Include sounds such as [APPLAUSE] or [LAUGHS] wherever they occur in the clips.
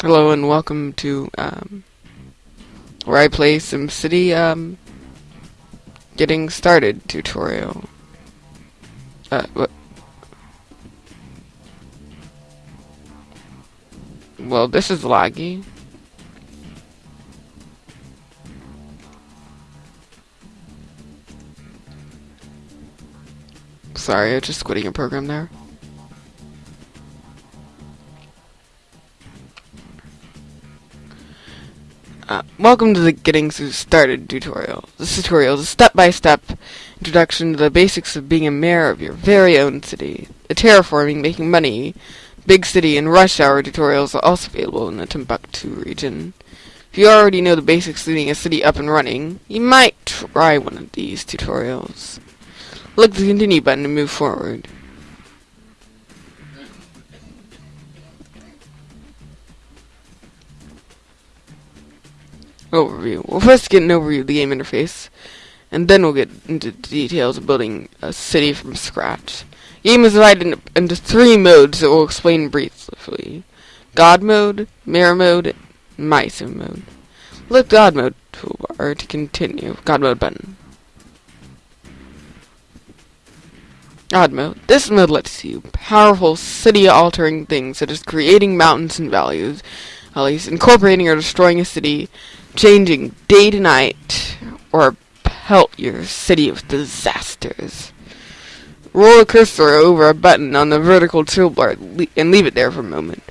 Hello and welcome to um, where I play SimCity um, getting started tutorial. Uh, what? Well, this is laggy. Sorry, I'm just quitting a program there. Uh, welcome to the Getting Started tutorial. This tutorial is a step-by-step -step introduction to the basics of being a mayor of your very own city. The terraforming, making money, big city, and rush hour tutorials are also available in the Timbuktu region. If you already know the basics of getting a city up and running, you might try one of these tutorials. Click the continue button to move forward. Overview. We'll first get an overview of the game interface, and then we'll get into the details of building a city from scratch. The game is divided into three modes that we'll explain briefly. God mode, Mayor mode, and My Sim mode. Click God mode toolbar to continue. God mode button. God mode. This mode lets you powerful city-altering things such as creating mountains and valleys, valleys, incorporating or destroying a city, changing day to night, or pelt your city with disasters. Roll a cursor over a button on the vertical toolbar and leave it there for a moment.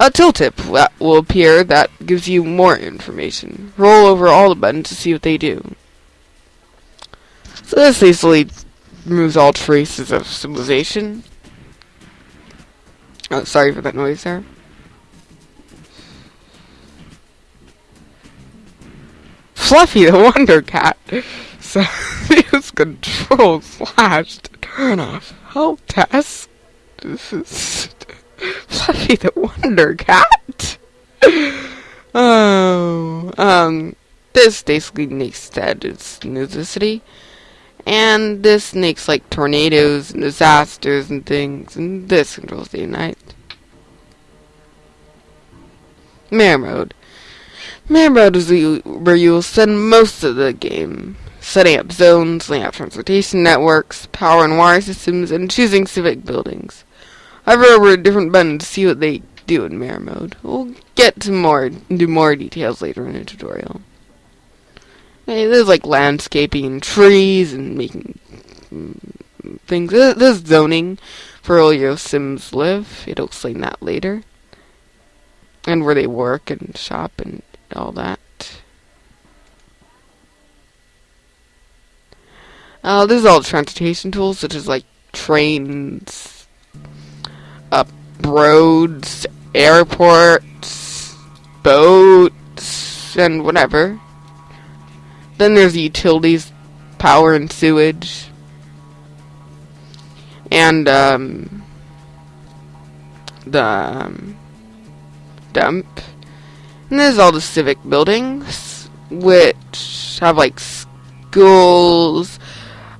A tooltip will appear that gives you more information. Roll over all the buttons to see what they do. So this easily removes all traces of civilization. Oh, sorry for that noise there. Fluffy the Wonder Cat. So [LAUGHS] use control slash to turn off help task. This is [LAUGHS] Fluffy the Wonder Cat. [LAUGHS] oh, um, this basically makes that it's necessity. And this makes like tornadoes and disasters and things, and this controls the night. Mayor mode. Man mode is where you will spend most of the game setting up zones, laying out transportation networks, power and wire systems, and choosing civic buildings. Hover over a different buttons to see what they do in Mayor mode. We'll get to more into more details later in the tutorial. Okay, there's like landscaping and trees and making things. There's zoning for all your Sims live. It'll explain that later. And where they work and shop and all that. Uh, this is all transportation tools, such as like trains, uh, roads, airports, boats, and whatever. Then there's utilities, power and sewage, and um, the um, dump. And there's all the civic buildings, which have like schools,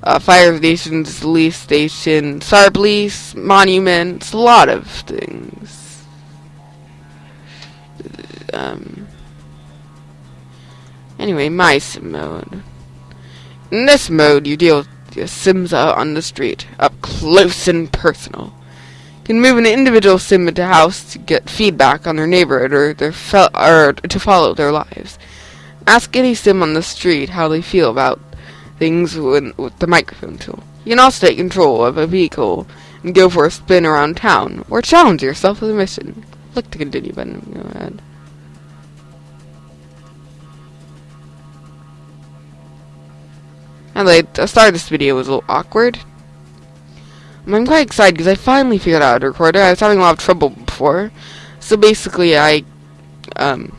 uh, fire stations, police stations, SAR police, monuments, a lot of things. Um, anyway, my sim mode. In this mode, you deal with your sims out on the street, up close and personal can move an individual sim into house to get feedback on their neighborhood or their or to follow their lives. Ask any sim on the street how they feel about things with, with the microphone tool. You can also take control of a vehicle and go for a spin around town, or challenge yourself with a mission. Click the continue button. Go ahead. And like, the start of this video was a little awkward. I'm quite excited because I finally figured out how to record it. I was having a lot of trouble before. So basically, I, um,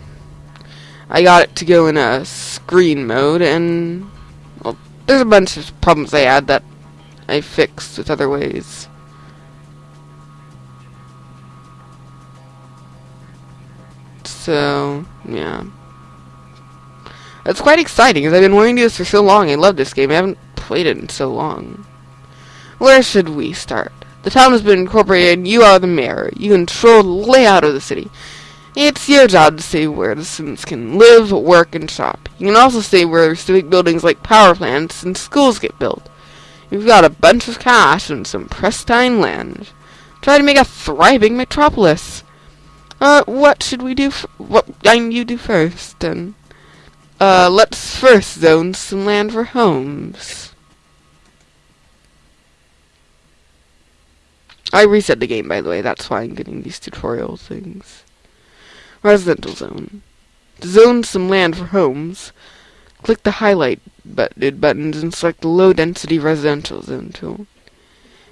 I got it to go in a screen mode, and, well, there's a bunch of problems I had that I fixed with other ways. So, yeah. It's quite exciting, because I've been wanting to do this for so long. I love this game. I haven't played it in so long. Where should we start? The town has been incorporated and you are the mayor. You control the layout of the city. It's your job to say where the Sims can live, work, and shop. You can also say where civic buildings like power plants and schools get built. You've got a bunch of cash and some pristine land. Try to make a thriving metropolis. Uh, what should we do? what I you do first, then? Uh, let's first zone some land for homes. I reset the game, by the way. That's why I'm getting these tutorial things. Residential zone. To zone some land for homes, click the highlight buttons and select the low density residential zone tool.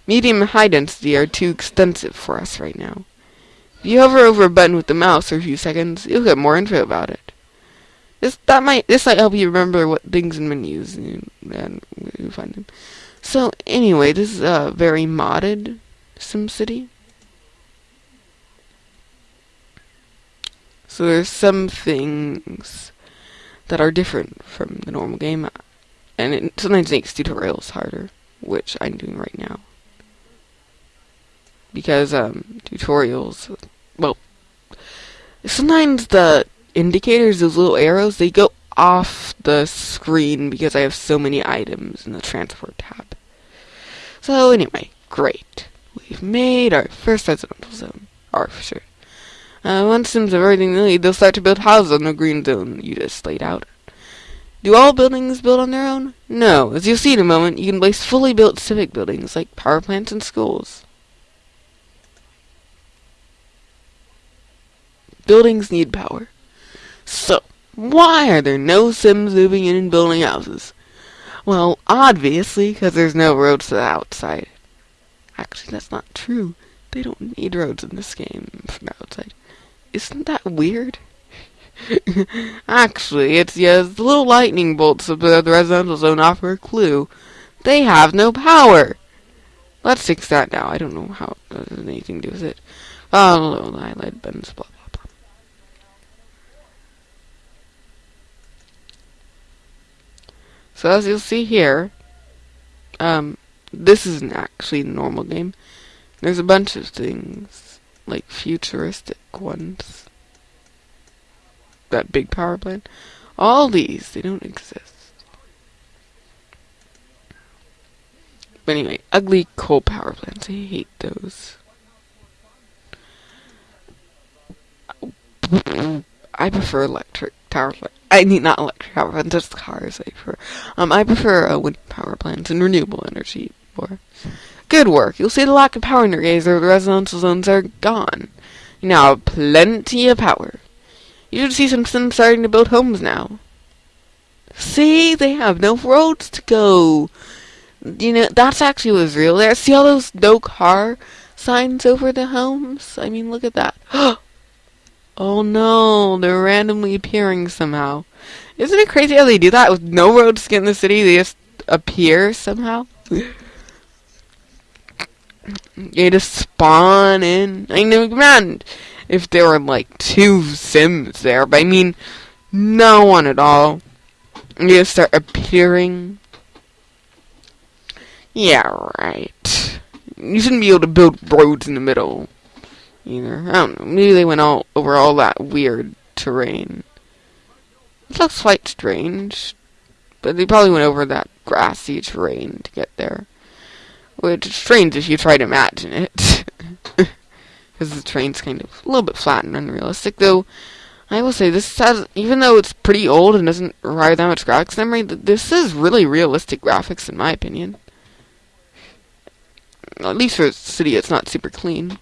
Medium and high density are too extensive for us right now. If you hover over a button with the mouse for a few seconds, you'll get more info about it. This that might this might help you remember what things in menus and, and find them. So anyway, this is a very modded SimCity. So there's some things that are different from the normal game, and it sometimes makes tutorials harder, which I'm doing right now. Because um, tutorials, well, sometimes the indicators, those little arrows, they go off the screen because I have so many items in the transport tab. So anyway, great. We've made our first residential zone. For sure. Uh, once Sims have everything they need, they'll start to build houses on the green zone you just laid out. Do all buildings build on their own? No. As you'll see in a moment, you can place fully built civic buildings like power plants and schools. Buildings need power. So, why are there no Sims moving in and building houses? Well, obviously, because there's no roads to the outside. Actually, that's not true. They don't need roads in this game from outside. Isn't that weird? [LAUGHS] Actually, it's yes, the little lightning bolts of the residential zone offer a clue. They have no power. Let's fix that now. I don't know how it has anything to do with it. Oh, no, the highlight buttons, blah, blah, blah. So as you'll see here, um, this isn't actually a normal game. There's a bunch of things like futuristic ones. That big power plant. All these, they don't exist. But anyway, ugly coal power plants. I hate those. I prefer electric power plants. I mean, not electric power plants, just cars. I prefer. Um, I prefer uh, wind power plants and renewable energy more. Good work. You'll see the lack of power in your gazer. The residential zones are gone. You now have plenty of power. You should see some Sims starting to build homes now. See, they have no roads to go. You know, that's actually was real there. See all those no car signs over the homes? I mean, look at that. [GASPS] oh no, they're randomly appearing somehow. Isn't it crazy how they do that with no roads to get in the city? They just appear somehow. [LAUGHS] You just spawn in. I know, man, if there were like two Sims there, but I mean, no one at all. You just start appearing. Yeah, right. You shouldn't be able to build roads in the middle either. I don't know. Maybe they went all over all that weird terrain. It looks quite strange, but they probably went over that grassy terrain to get there. Which is strange if you try to imagine it. [LAUGHS] Because the train's kind of a little bit flat and unrealistic, though I will say this has, even though it's pretty old and doesn't require that much graphics memory, this is really realistic graphics in my opinion. At least for a city, it's not super clean.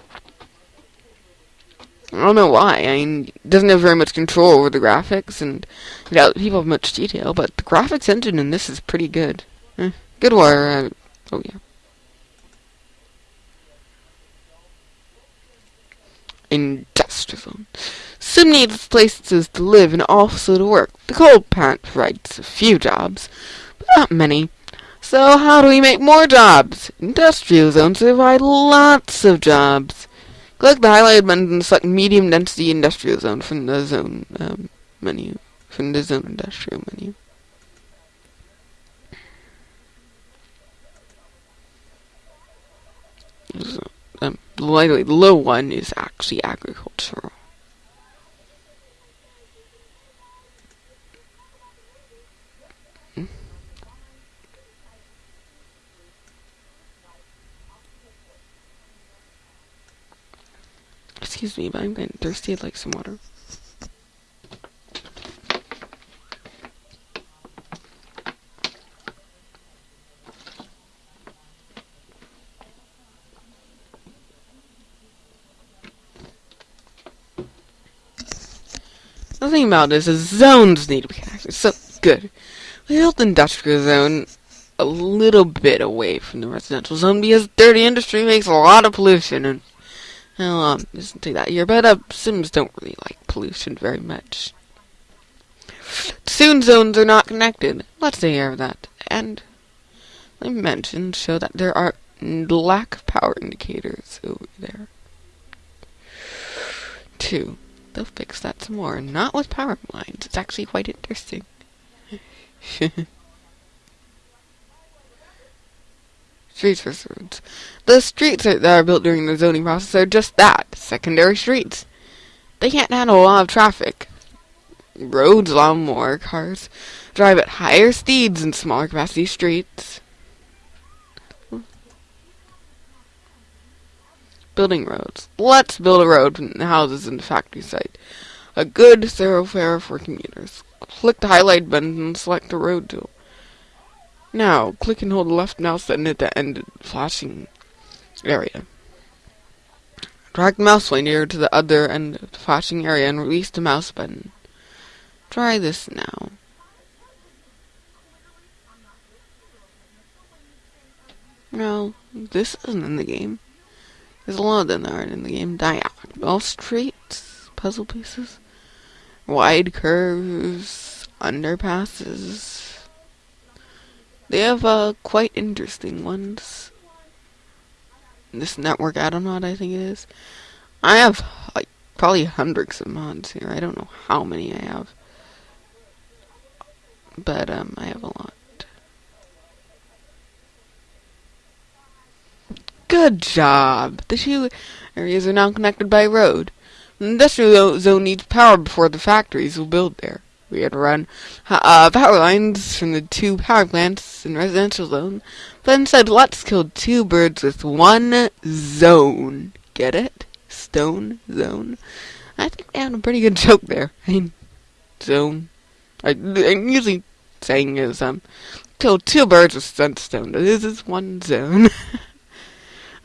I don't know why. I mean, it doesn't have very much control over the graphics, and you know, people have much detail, but the graphics engine in this is pretty good. Eh, good war. Uh, oh yeah. Industrial. Zone. Sim needs places to live and also to work. The coal plant provides a few jobs, but not many. So how do we make more jobs? Industrial zones provide lots of jobs. Click the highlighted button and select medium density industrial zone from the zone um, menu, from the zone industrial menu. So, the low one is actually agricultural. Hmm? Excuse me, but I'm getting thirsty. I'd like some water. Thing about this is zones need to be active. So good. We built industrial zone a little bit away from the residential zone because dirty industry makes a lot of pollution and well, um, isn't that here, but uh, Sims don't really like pollution very much. Soon zones are not connected. Let's take care of that. And I mentioned show that there are lack of power indicators over there. Two. They'll fix that some more. Not with power lines. It's actually quite interesting. [LAUGHS] Streets versus roads. The streets that are built during the zoning process are just that, secondary streets. They can't handle a lot of traffic. Roads allow more cars drive at higher speeds in smaller capacity streets. Building roads. Let's build a road from the houses and the factory site. A good thoroughfare for commuters. Click the highlight button and select the road tool. Now, click and hold the left mouse button at the end of the flashing area. Drag the mouse pointer to the other end of the flashing area and release the mouse button. Try this now. No, this isn't in the game. There's a lot of them that aren't in the game. Diagonal streets, puzzle pieces, wide curves, underpasses. They have uh, quite interesting ones. This network add-on I think it is. I have like probably hundreds of mods here. I don't know how many I have, but um, I have a lot. Good job. The two areas are now connected by road. The industrial zone needs power before the factories will build there. We had to run uh, power lines from the two power plants in residential zone, but instead let's kill two birds with one zone. Get it? Stone zone. I think they had a pretty good joke there. I mean, zone. I, I'm usually saying is um, kill two birds with sunstone. This is one zone. [LAUGHS]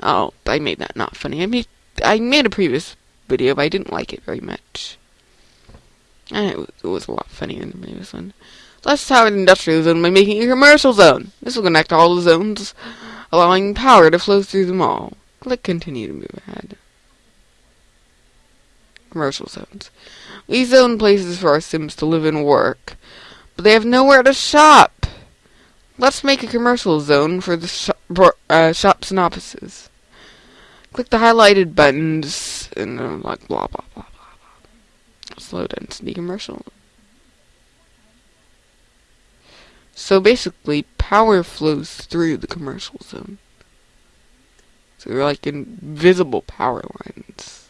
oh, I made that not funny. I made I made a previous video, but I didn't like it very much. And it was, it was a lot funnier than the previous one. Let's power the industrial zone by making a commercial zone. This will connect all the zones, allowing power to flow through them all. Click continue to move ahead. Commercial zones. We zone places for our Sims to live and work, but they have nowhere to shop. Let's make a commercial zone for the sh for, uh, shops and offices. Click the highlighted buttons and uh, like blah blah blah blah blah. slow density commercial. So basically, power flows through the commercial zone. So they're like invisible power lines.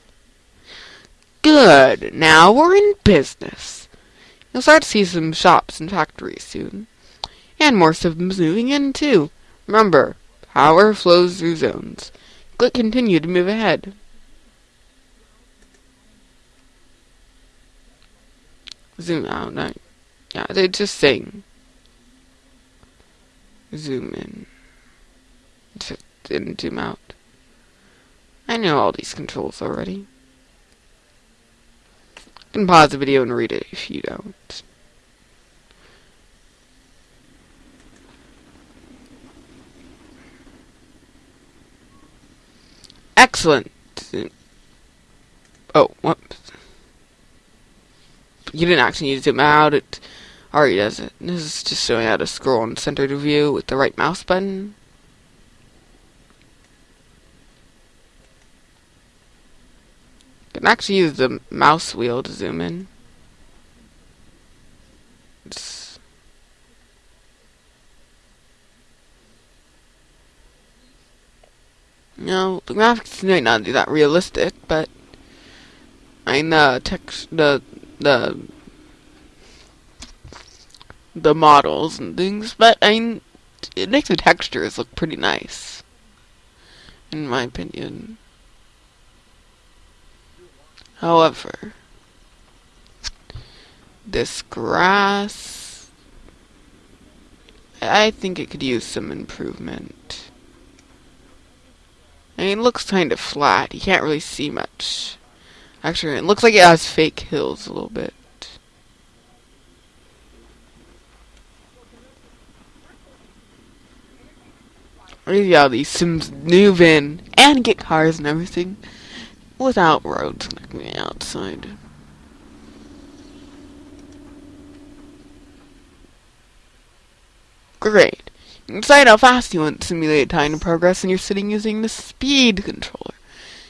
Good. Now we're in business. You'll start to see some shops and factories soon. And more stuff moving in, too. Remember, power flows through zones. Click continue to move ahead. zoom out. No, yeah, they just sing. zoom in didn't zoom out. I know all these controls already. You can pause the video and read it if you don't. Excellent. Oh, whoops you didn't actually need to zoom out, it already does it. This is just showing how to scroll in center to view with the right mouse button. You can actually use the mouse wheel to zoom in. It's no, the graphics might not be that realistic, but I know text the the the models and things, but I mean, it makes the textures look pretty nice, in my opinion. However, this grass, I think it could use some improvement. I mean, it looks kind of flat. You can't really see much. Actually, it looks like it has fake hills a little bit. Yeah, these Sims move in and get cars and everything without roads connecting outside. Great. Decide how fast you want to simulate time and progress, and you're sitting using the speed controller.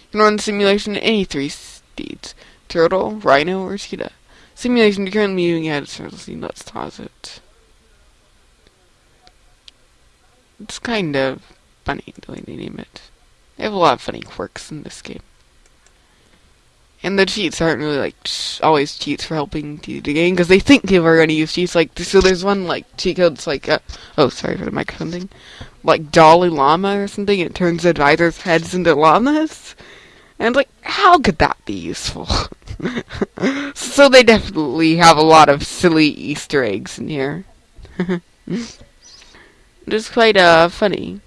You can run the simulation at any three speeds. Turtle, Rhino, or Cheetah. Simulation you're currently moving at a speed. Let's pause it. It's kind of funny the way they name it. They have a lot of funny quirks in this game. And the cheats aren't really like always cheats for helping to the game because they think people are going to use cheats. Like so, there's one like cheat code. It's like uh, oh sorry for the microphone thing, like Dalai Lama or something. It turns advisors' heads into llamas, and like how could that be useful? [LAUGHS] so they definitely have a lot of silly Easter eggs in here. [LAUGHS] it's quite uh funny.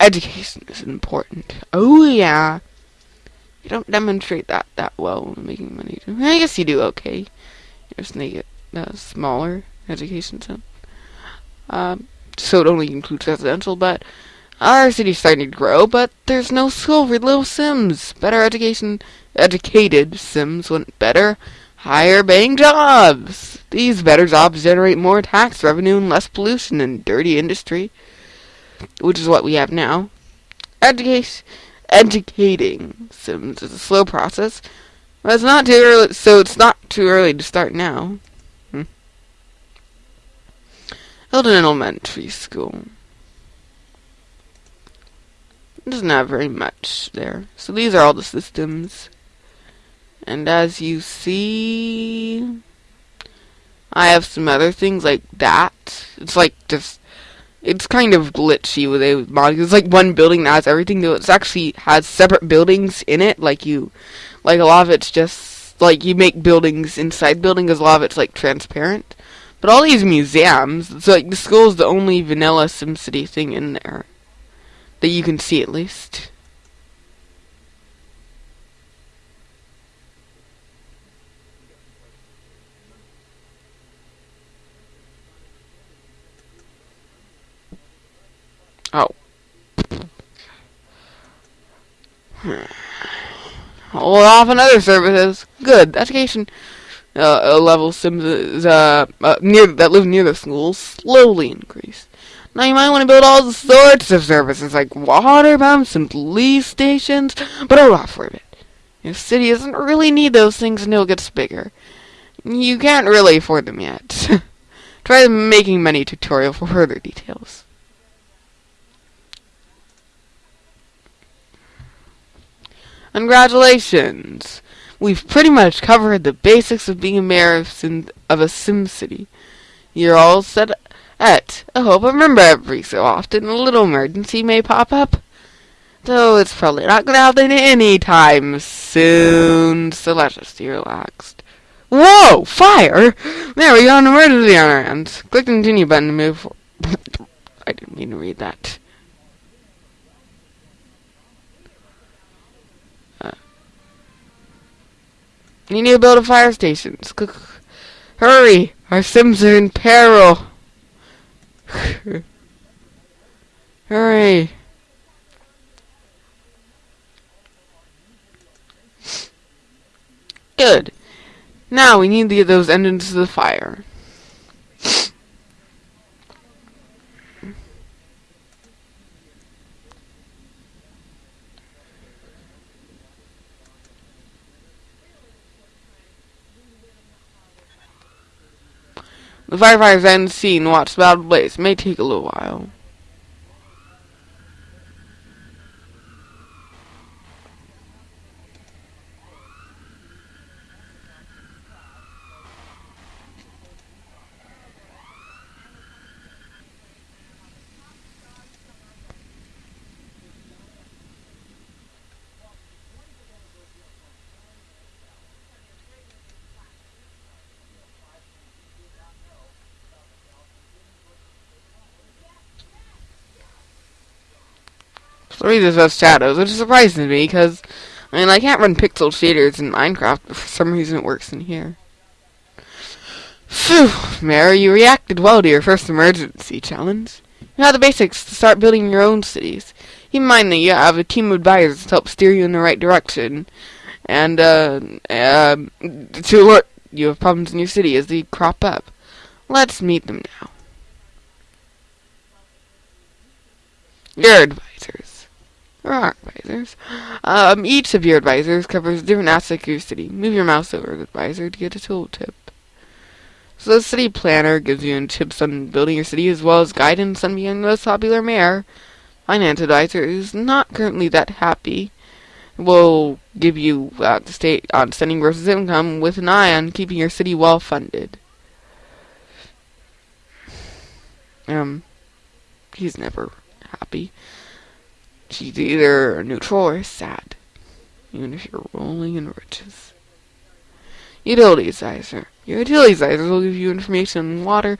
Education is important. Oh yeah. You don't demonstrate that that well making money. I guess you do okay. You just make it smaller education zone. Um, so it only includes residential, but our city's starting to grow, but there's no school for little Sims. Better education, educated Sims want better, higher paying jobs. These better jobs generate more tax revenue and less pollution and dirty industry which is what we have now. Educate, educating Sims is a slow process, but it's not too early, so it's not too early to start now. Hmm. Elementary School. Doesn't have very much there. So these are all the systems. And as you see, I have some other things like that. It's like just it's kind of glitchy with a mod. It's like one building that has everything, though it actually has separate buildings in it. Like you, like a lot of it's just like you make buildings inside buildings. A lot of it's like transparent. But all these museums, it's like the school is the only vanilla SimCity thing in there that you can see at least. Oh. Hold off on other services. Good. Education uh, level sims uh, uh, near that live near the schools slowly increase. Now you might want to build all sorts of services like water pumps and police stations, but hold off for a bit. Your city doesn't really need those things until it gets bigger. You can't really afford them yet. [LAUGHS] Try the making money tutorial for further details. Congratulations! We've pretty much covered the basics of being a mayor of, of a Sim City. You're all set at. I hope I remember every so often a little emergency may pop up. Though it's probably not gonna happen any time soon, so let's just be relaxed. Whoa! Fire! There we got an emergency on our hands. Click the continue button to move. [LAUGHS] I didn't mean to read that. You need to build a fire station. Hurry! Our Sims are in peril! [LAUGHS] Hurry! Good. Now we need to get those engines to the fire. The firefighters then seen watch the battle blaze. May take a little while. Three just has shadows, which surprises me because I mean I can't run pixel shaders in Minecraft, but for some reason it works in here. Phew, Mary, you reacted well to your first emergency challenge. You have the basics to start building your own cities. Keep in mind that you have a team of advisors to help steer you in the right direction, and uh, uh, to alert you have problems in your city as they crop up. Let's meet them now. Your advisors. There are advisors. Um, each of your advisors covers a different aspect of your city. Move your mouse over the advisor to get a tooltip. So the city planner gives you tips on building your city as well as guidance on being the most popular mayor. Finance advisor is not currently that happy. Will give you uh, the state on spending versus income with an eye on keeping your city well funded. Um, he's never happy. She's either neutral or sad, even if you're rolling in riches. Utility advisor. Your utility advisor will give you information on water,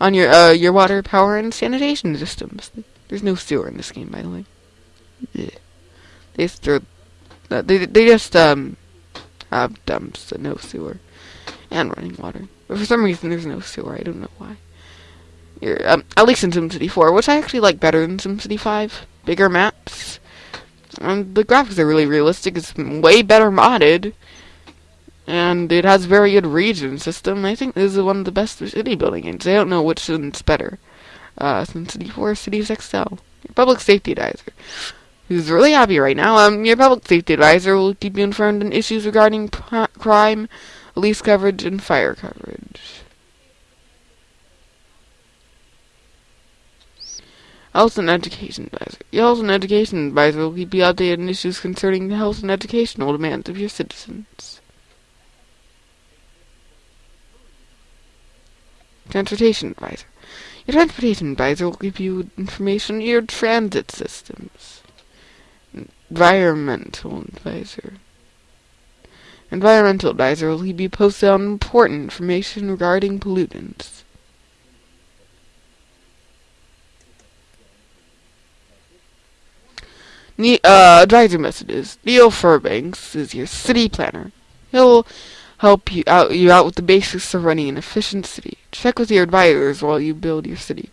on your uh, your water, power, and sanitation systems. There's no sewer in this game, by the way. Yeah. They just throw, uh, they they just um have dumps and no sewer, and running water. But for some reason, there's no sewer. I don't know why. You're, um, at least in SimCity 4, which I actually like better than SimCity 5. Bigger maps. And the graphics are really realistic. It's way better modded. And it has very good region system. I think this is one of the best city building games. I don't know which one's better. Uh, SimCity 4, Cities XL. Your public safety advisor. Who's really happy right now. Um, your public safety advisor will keep you informed on issues regarding crime, police coverage, and fire coverage. Health and Education Advisor. Your Health and Education Advisor will keep you updated on issues concerning the health and educational demands of your citizens. Transportation Advisor. Your Transportation Advisor will give you information on your transit systems. Environmental Advisor. Environmental Advisor will keep you posted on important information regarding pollutants. Ne uh, advisor messages. Neil Fairbanks is your city planner. He'll help you out you out with the basics of running an efficient city. Check with your advisors while you build your city.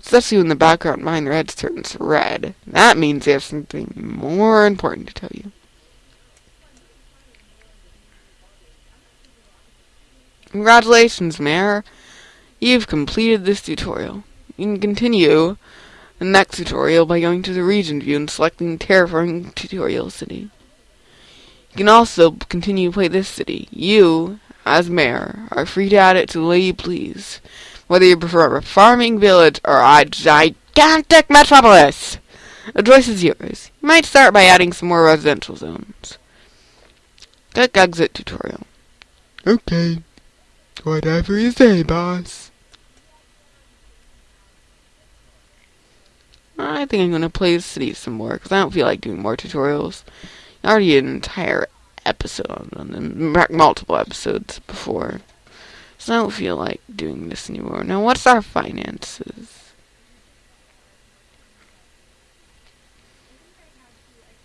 Especially when the background behind their heads turns red. That means they have something more important to tell you. Congratulations, Mayor. You've completed this tutorial. You can continue the next tutorial by going to the region view and selecting Terraforming Tutorial City. You can also continue to play this city. You, as mayor, are free to add it to the way you please, whether you prefer a farming village or a gigantic metropolis. The choice is yours. You might start by adding some more residential zones. Click Exit Tutorial. Okay. Whatever you say, boss. I think I'm going to play the city some more, because I don't feel like doing more tutorials. Already an entire episode on them, multiple episodes before. So I don't feel like doing this anymore. Now, what's our finances?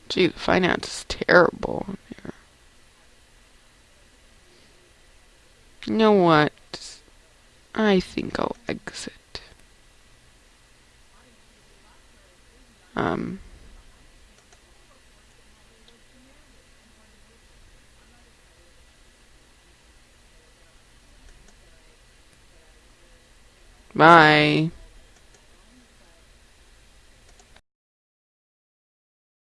Gee, the finance is terrible here. You know what? I think I'll exit. Um, bye.